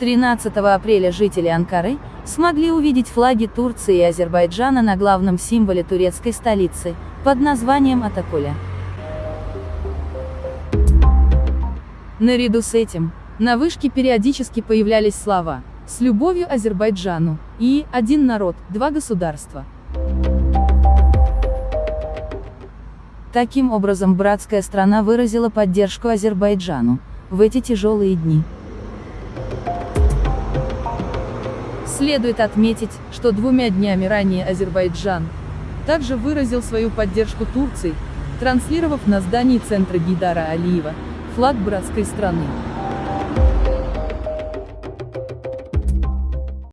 13 апреля жители Анкары смогли увидеть флаги Турции и Азербайджана на главном символе турецкой столицы, под названием Атакуля. Наряду с этим, на вышке периодически появлялись слова «С любовью Азербайджану» и «Один народ, два государства». Таким образом братская страна выразила поддержку Азербайджану в эти тяжелые дни. Следует отметить, что двумя днями ранее Азербайджан также выразил свою поддержку Турции, транслировав на здании центра Гидара Алиева флаг братской страны.